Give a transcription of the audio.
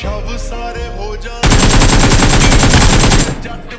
सब सारे हो जाए जट